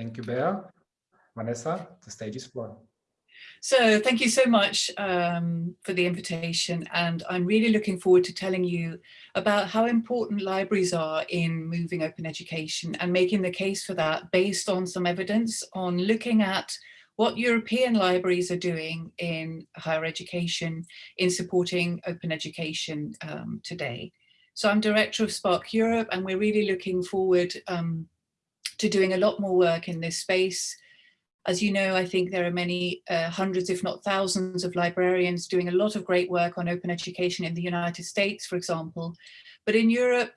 Thank you, Bea. Vanessa, the stage is yours. So thank you so much um, for the invitation and I'm really looking forward to telling you about how important libraries are in moving open education and making the case for that based on some evidence on looking at what European libraries are doing in higher education in supporting open education um, today. So I'm director of SPARC Europe and we're really looking forward um, to doing a lot more work in this space as you know, I think there are many uh, hundreds, if not thousands of librarians doing a lot of great work on open education in the United States, for example. But in Europe,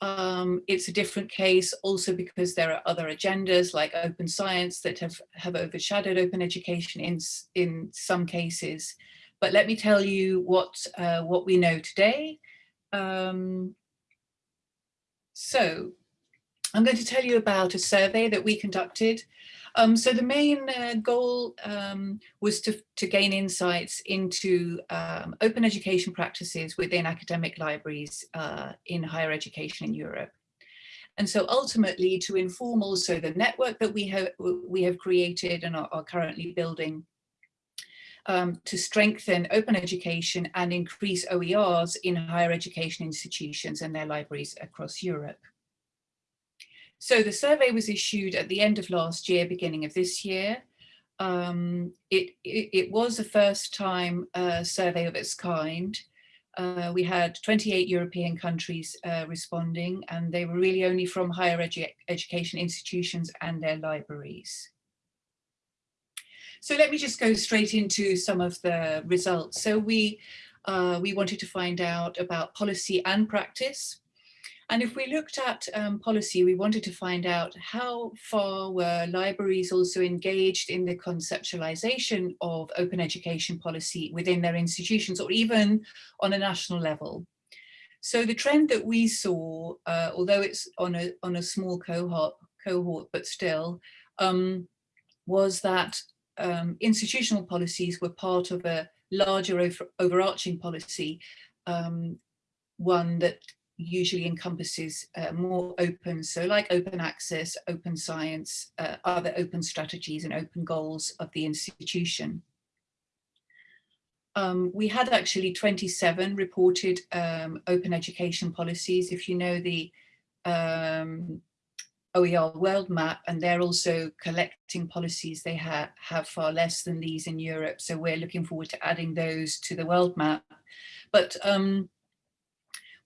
um, it's a different case also because there are other agendas like open science that have, have overshadowed open education in, in some cases. But let me tell you what, uh, what we know today. Um, so I'm going to tell you about a survey that we conducted um, so the main uh, goal um, was to, to gain insights into um, open education practices within academic libraries uh, in higher education in Europe. And so ultimately to inform also the network that we have, we have created and are, are currently building um, to strengthen open education and increase OERs in higher education institutions and their libraries across Europe. So the survey was issued at the end of last year, beginning of this year. Um, it, it, it, was the first time uh, survey of its kind. Uh, we had 28 European countries uh, responding and they were really only from higher edu education institutions and their libraries. So let me just go straight into some of the results. So we, uh, we wanted to find out about policy and practice. And if we looked at um, policy, we wanted to find out how far were libraries also engaged in the conceptualization of open education policy within their institutions or even on a national level. So the trend that we saw, uh, although it's on a, on a small cohort, cohort but still, um, was that um, institutional policies were part of a larger over, overarching policy, um, one that usually encompasses uh, more open, so like open access, open science, uh, other open strategies and open goals of the institution. Um, we had actually 27 reported um, open education policies. If you know the um, OER world map, and they're also collecting policies, they ha have far less than these in Europe. So we're looking forward to adding those to the world map. But um,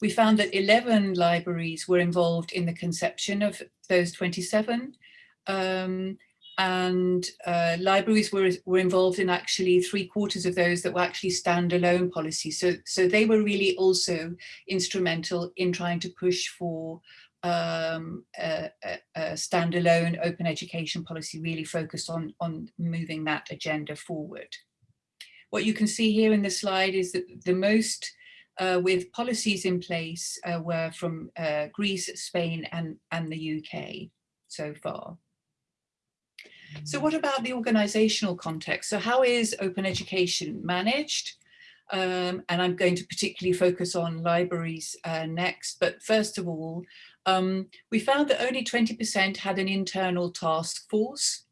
we found that 11 libraries were involved in the conception of those 27 um, and uh, libraries were, were involved in actually three quarters of those that were actually standalone policies. So, so they were really also instrumental in trying to push for um, a, a, a, standalone open education policy really focused on, on moving that agenda forward. What you can see here in the slide is that the most uh, with policies in place uh, were from uh, Greece, Spain and, and the UK so far. So what about the organizational context? So how is open education managed? Um, and I'm going to particularly focus on libraries uh, next. But first of all, um, we found that only 20% had an internal task force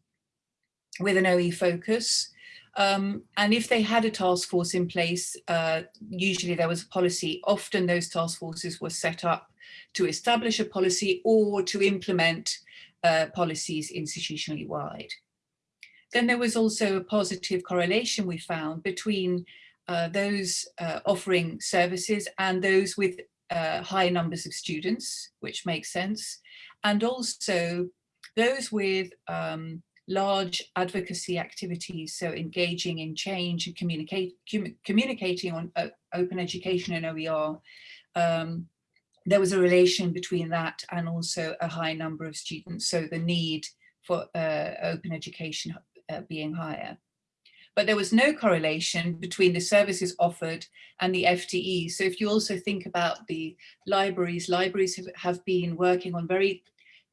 with an OE focus. Um, and if they had a task force in place, uh, usually there was a policy. Often those task forces were set up to establish a policy or to implement uh, policies institutionally wide. Then there was also a positive correlation we found between uh, those uh, offering services and those with uh, high numbers of students, which makes sense, and also those with um, large advocacy activities, so engaging in change and communicate, com communicating on uh, open education and OER, um, there was a relation between that and also a high number of students, so the need for uh, open education uh, being higher. But there was no correlation between the services offered and the FTE. So if you also think about the libraries, libraries have, have been working on very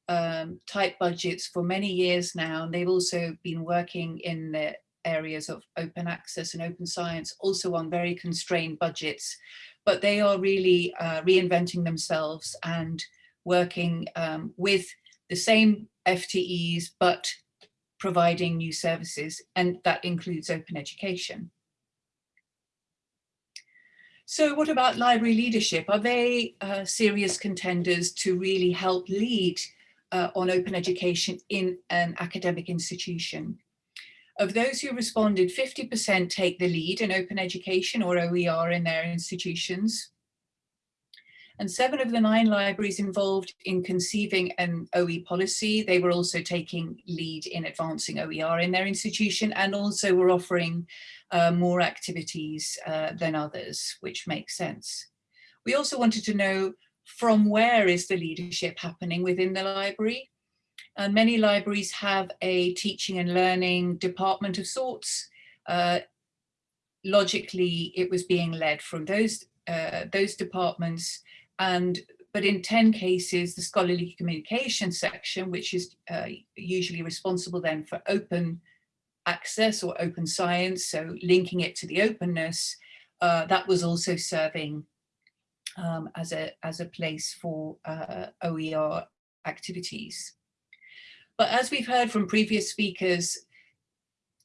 um, tight budgets for many years now, and they've also been working in the areas of open access and open science, also on very constrained budgets, but they are really uh, reinventing themselves and working um, with the same FTEs, but providing new services, and that includes open education. So what about library leadership? Are they uh, serious contenders to really help lead uh, on open education in an academic institution? Of those who responded, 50% take the lead in open education or OER in their institutions. And seven of the nine libraries involved in conceiving an OE policy, they were also taking lead in advancing OER in their institution and also were offering uh, more activities uh, than others, which makes sense. We also wanted to know from where is the leadership happening within the library. And many libraries have a teaching and learning department of sorts. Uh, logically, it was being led from those, uh, those departments and but in 10 cases, the scholarly communication section, which is uh, usually responsible then for open access or open science, so linking it to the openness, uh, that was also serving um, as, a, as a place for uh, OER activities. But as we've heard from previous speakers,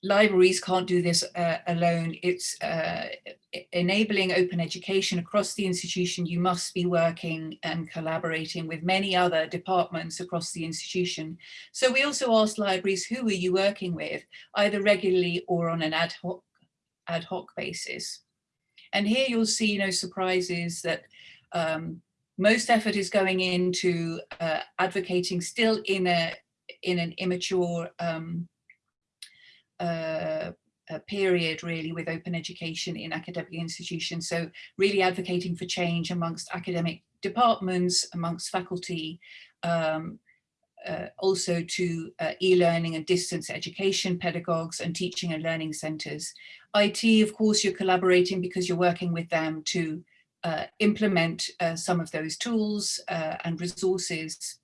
libraries can't do this uh, alone. It's uh, enabling open education across the institution. You must be working and collaborating with many other departments across the institution. So we also asked libraries, who are you working with, either regularly or on an ad hoc, ad hoc basis? And here you'll see no surprises that um, most effort is going into uh, advocating still in a in an immature um, uh, period really with open education in academic institutions. So really advocating for change amongst academic departments, amongst faculty, um, uh, also to uh, e-learning and distance education pedagogues and teaching and learning centres. IT, of course, you're collaborating because you're working with them to uh, implement uh, some of those tools uh, and resources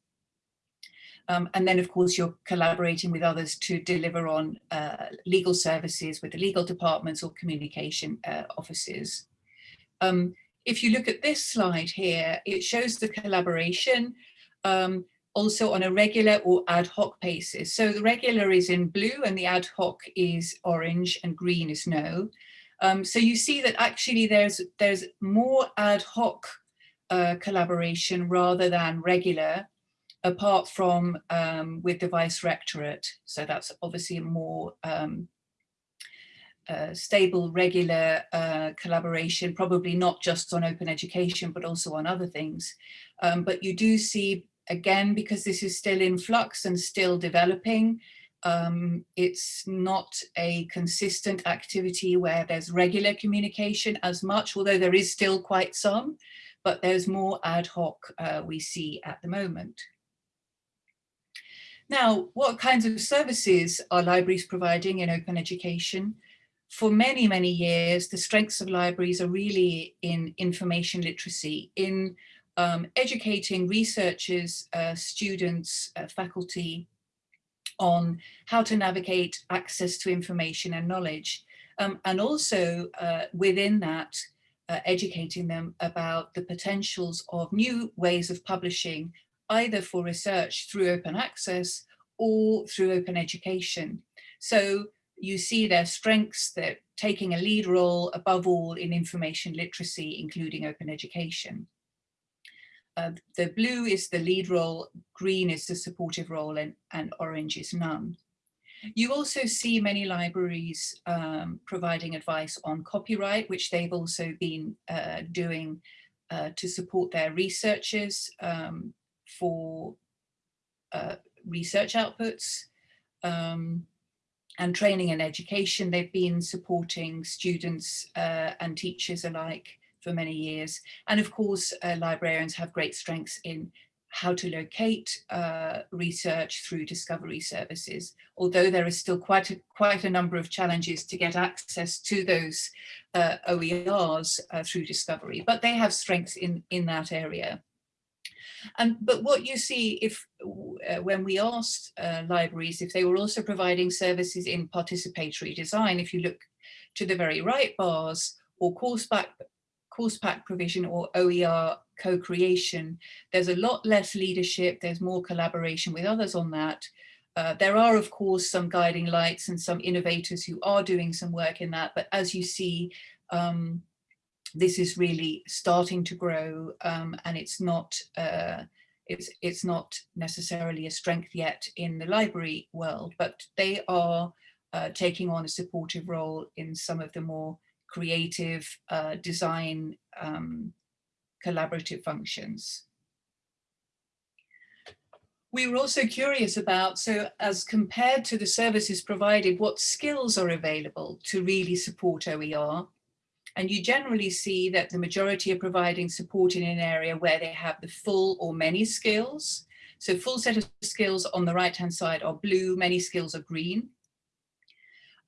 um, and then, of course, you're collaborating with others to deliver on uh, legal services with the legal departments or communication offices. Um, if you look at this slide here, it shows the collaboration um, also on a regular or ad hoc basis. So the regular is in blue and the ad hoc is orange and green is no. Um, so you see that actually there's, there's more ad hoc uh, collaboration rather than regular apart from um, with the Vice Rectorate. So that's obviously a more um, uh, stable, regular uh, collaboration, probably not just on open education, but also on other things. Um, but you do see, again, because this is still in flux and still developing, um, it's not a consistent activity where there's regular communication as much, although there is still quite some, but there's more ad hoc uh, we see at the moment. Now, what kinds of services are libraries providing in open education? For many, many years, the strengths of libraries are really in information literacy, in um, educating researchers, uh, students, uh, faculty on how to navigate access to information and knowledge. Um, and also uh, within that, uh, educating them about the potentials of new ways of publishing either for research through open access or through open education. So you see their strengths, they're taking a lead role above all in information literacy, including open education. Uh, the blue is the lead role, green is the supportive role, and, and orange is none. You also see many libraries um, providing advice on copyright, which they've also been uh, doing uh, to support their researchers um, for uh, research outputs um, and training and education. They've been supporting students uh, and teachers alike for many years. And of course, uh, librarians have great strengths in how to locate uh, research through discovery services, although there is still quite a, quite a number of challenges to get access to those uh, OERs uh, through discovery, but they have strengths in, in that area. And but what you see if uh, when we asked uh, libraries if they were also providing services in participatory design, if you look to the very right bars or course back course pack provision or OER co-creation. There's a lot less leadership, there's more collaboration with others on that. Uh, there are, of course, some guiding lights and some innovators who are doing some work in that, but as you see, um, this is really starting to grow um, and it's not uh, it's it's not necessarily a strength yet in the library world, but they are uh, taking on a supportive role in some of the more creative uh, design um, collaborative functions. We were also curious about, so as compared to the services provided, what skills are available to really support OER and you generally see that the majority are providing support in an area where they have the full or many skills. So full set of skills on the right hand side are blue, many skills are green.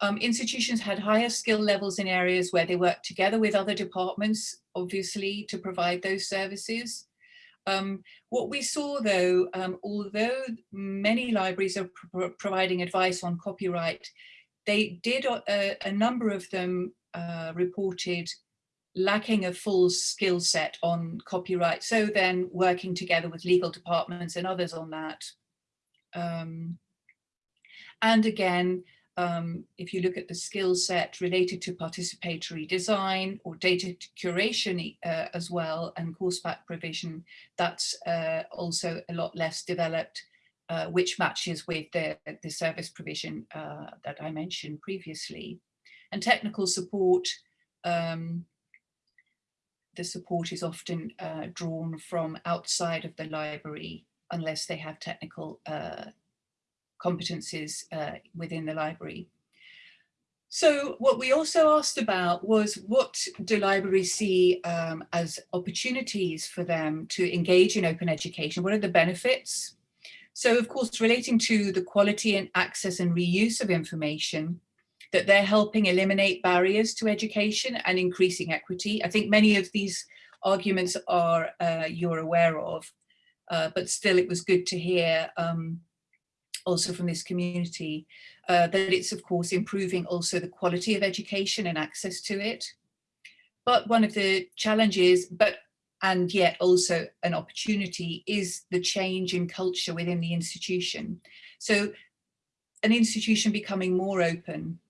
Um, institutions had higher skill levels in areas where they worked together with other departments, obviously, to provide those services. Um, what we saw though, um, although many libraries are pro providing advice on copyright, they did, uh, a number of them uh, reported lacking a full skill set on copyright. So then working together with legal departments and others on that. Um, and again, um, if you look at the skill set related to participatory design or data curation uh, as well and course pack provision, that's uh, also a lot less developed, uh, which matches with the, the service provision uh, that I mentioned previously. And technical support, um, the support is often uh, drawn from outside of the library unless they have technical uh, competencies uh, within the library. So what we also asked about was what do libraries see um, as opportunities for them to engage in open education? What are the benefits? So of course, relating to the quality and access and reuse of information, that they're helping eliminate barriers to education and increasing equity. I think many of these arguments are uh, you're aware of, uh, but still it was good to hear um, also from this community uh, that it's of course improving also the quality of education and access to it. But one of the challenges, but and yet also an opportunity is the change in culture within the institution. So an institution becoming more open,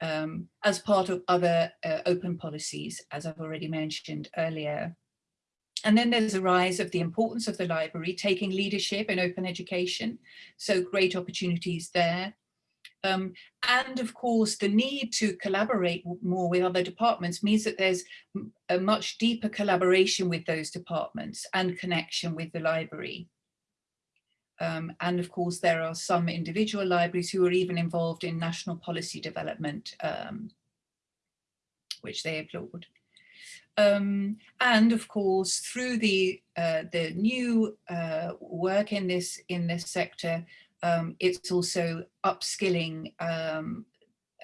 um, as part of other uh, open policies, as I've already mentioned earlier. And then there's a rise of the importance of the library, taking leadership in open education. So great opportunities there. Um, and of course, the need to collaborate more with other departments means that there's a much deeper collaboration with those departments and connection with the library. Um, and of course, there are some individual libraries who are even involved in national policy development, um, which they applaud. Um, and of course, through the uh, the new uh, work in this in this sector, um, it's also upskilling um,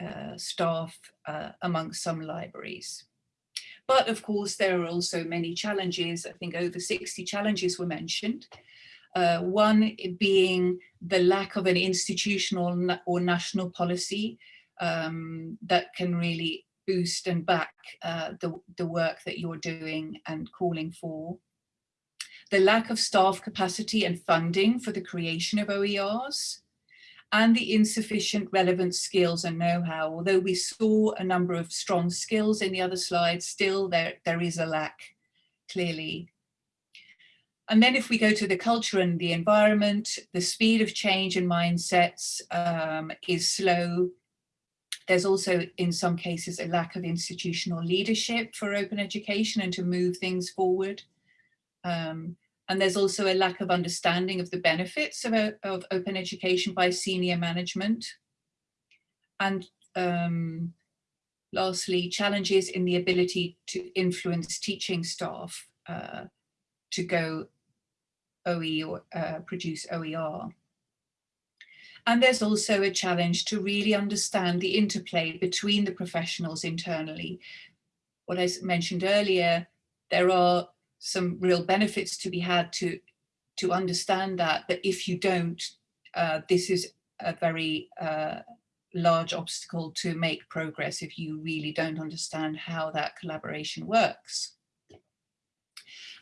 uh, staff uh, amongst some libraries. But of course, there are also many challenges. I think over 60 challenges were mentioned. Uh, one being the lack of an institutional or national policy um, that can really boost and back uh, the, the work that you're doing and calling for. The lack of staff capacity and funding for the creation of OERs and the insufficient relevant skills and know-how. Although we saw a number of strong skills in the other slides, still there, there is a lack, clearly. And then if we go to the culture and the environment, the speed of change in mindsets um, is slow. There's also, in some cases, a lack of institutional leadership for open education and to move things forward. Um, and there's also a lack of understanding of the benefits of, of open education by senior management. And um, lastly, challenges in the ability to influence teaching staff uh, to go OE or uh, produce OER. And there's also a challenge to really understand the interplay between the professionals internally. What I mentioned earlier, there are some real benefits to be had to, to understand that, but if you don't, uh, this is a very uh, large obstacle to make progress if you really don't understand how that collaboration works.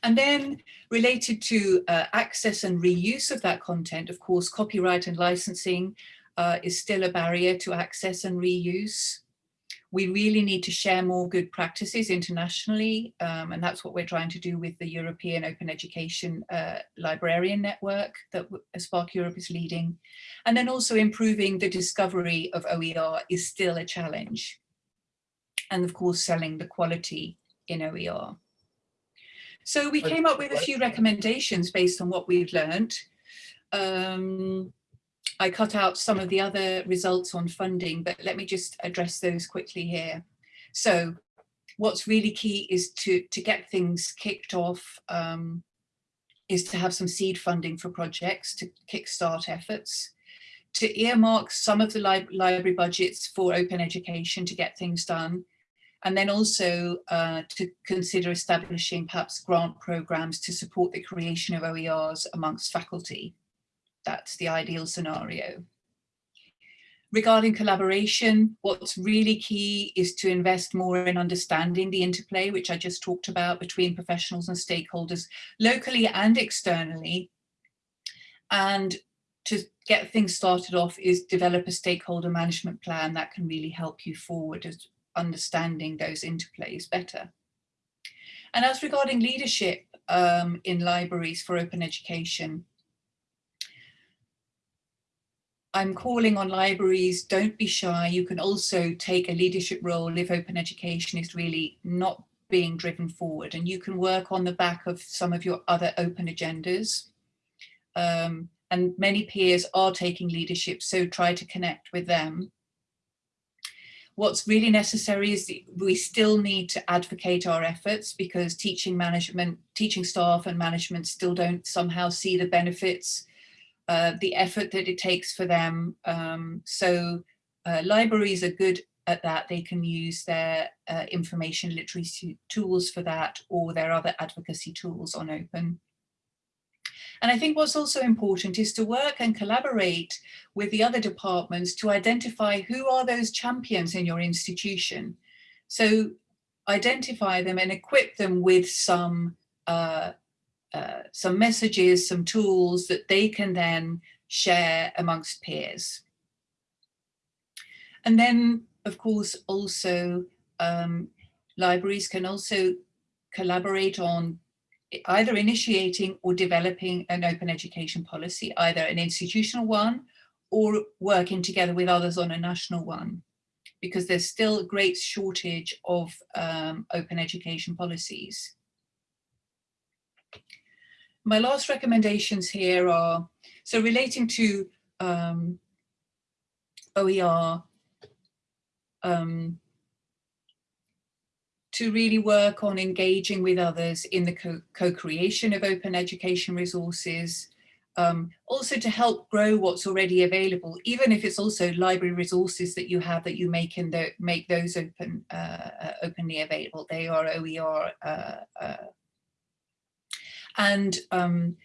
And then related to uh, access and reuse of that content, of course, copyright and licensing uh, is still a barrier to access and reuse. We really need to share more good practices internationally, um, and that's what we're trying to do with the European Open Education uh, Librarian Network that SPARC Europe is leading. And then also improving the discovery of OER is still a challenge. And of course, selling the quality in OER. So we came up with a few recommendations based on what we've learned. Um, I cut out some of the other results on funding, but let me just address those quickly here. So what's really key is to, to get things kicked off, um, is to have some seed funding for projects to kickstart efforts, to earmark some of the li library budgets for open education to get things done, and then also uh, to consider establishing perhaps grant programs to support the creation of OERs amongst faculty. That's the ideal scenario. Regarding collaboration, what's really key is to invest more in understanding the interplay, which I just talked about between professionals and stakeholders locally and externally. And to get things started off is develop a stakeholder management plan that can really help you forward as understanding those interplays better. And as regarding leadership um, in libraries for open education, I'm calling on libraries, don't be shy. You can also take a leadership role if open education is really not being driven forward and you can work on the back of some of your other open agendas. Um, and many peers are taking leadership, so try to connect with them. What's really necessary is we still need to advocate our efforts because teaching management, teaching staff and management still don't somehow see the benefits, uh, the effort that it takes for them. Um, so uh, libraries are good at that. They can use their uh, information literacy tools for that or their other advocacy tools on open. And I think what's also important is to work and collaborate with the other departments to identify who are those champions in your institution. So identify them and equip them with some, uh, uh, some messages, some tools that they can then share amongst peers. And then, of course, also um, libraries can also collaborate on either initiating or developing an open education policy, either an institutional one or working together with others on a national one, because there's still a great shortage of um, open education policies. My last recommendations here are, so relating to um, OER, um, to really work on engaging with others in the co-creation of open education resources, um, also to help grow what's already available, even if it's also library resources that you have that you make in the, make those open uh, uh openly available. They are OER. Uh, uh, and um,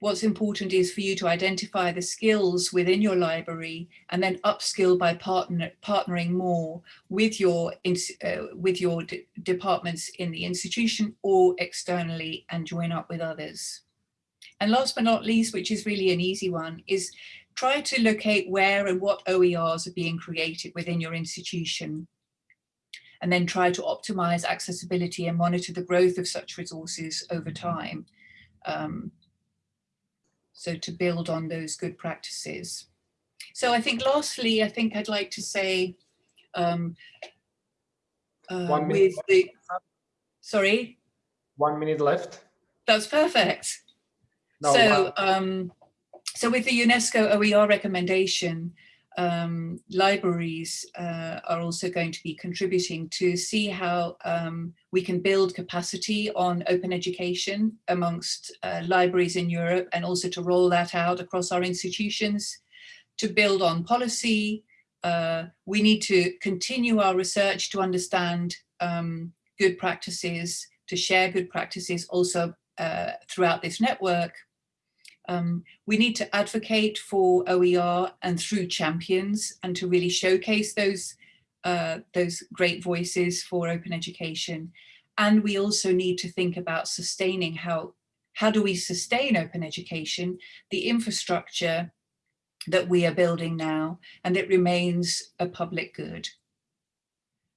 what's important is for you to identify the skills within your library and then upskill by partner, partnering more with your, uh, with your departments in the institution or externally and join up with others. And last but not least, which is really an easy one, is try to locate where and what OERs are being created within your institution and then try to optimize accessibility and monitor the growth of such resources over time. Um, so to build on those good practices. So I think lastly, I think I'd like to say um, uh, One minute. with the, sorry? One minute left. That's perfect. No, so, um, so with the UNESCO OER recommendation, um, libraries uh, are also going to be contributing to see how um, we can build capacity on open education amongst uh, libraries in Europe and also to roll that out across our institutions, to build on policy. Uh, we need to continue our research to understand um, good practices, to share good practices also uh, throughout this network um, we need to advocate for OER and through champions and to really showcase those, uh, those great voices for open education. And we also need to think about sustaining how, how do we sustain open education, the infrastructure that we are building now, and it remains a public good.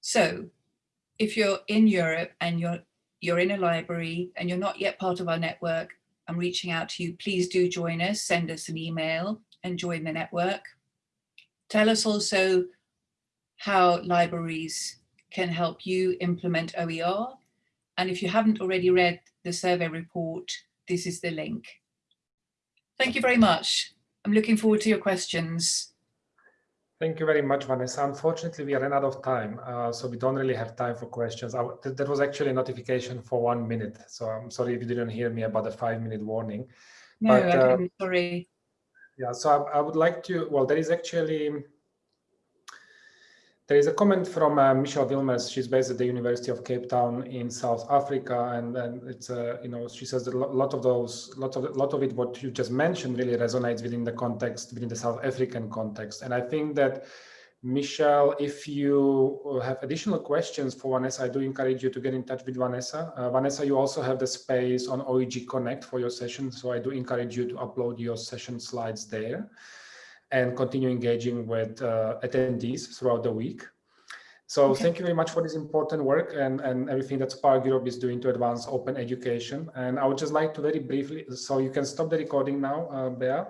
So if you're in Europe and you're, you're in a library and you're not yet part of our network, I'm reaching out to you, please do join us, send us an email and join the network. Tell us also how libraries can help you implement OER. And if you haven't already read the survey report, this is the link. Thank you very much. I'm looking forward to your questions. Thank you very much, Vanessa. Unfortunately, we ran out of time, uh, so we don't really have time for questions. I, th that was actually a notification for one minute, so I'm sorry if you didn't hear me about the five-minute warning. No, But, I uh, sorry. Yeah, so I, I would like to, well, there is actually, there is a comment from uh, Michelle Willmers. She's based at the University of Cape Town in South Africa, and, and it's, uh, you know, she says that a lot of those, lot of lot of it, what you just mentioned, really resonates within the context, within the South African context. And I think that, Michelle, if you have additional questions for Vanessa, I do encourage you to get in touch with Vanessa. Uh, Vanessa, you also have the space on OEG Connect for your session, so I do encourage you to upload your session slides there and continue engaging with uh, attendees throughout the week. So Okay. thank you very much for this important work and, and everything that SPARC Europe is doing to advance open education. And I would just like to very briefly, so you can stop the recording now, uh, Bea.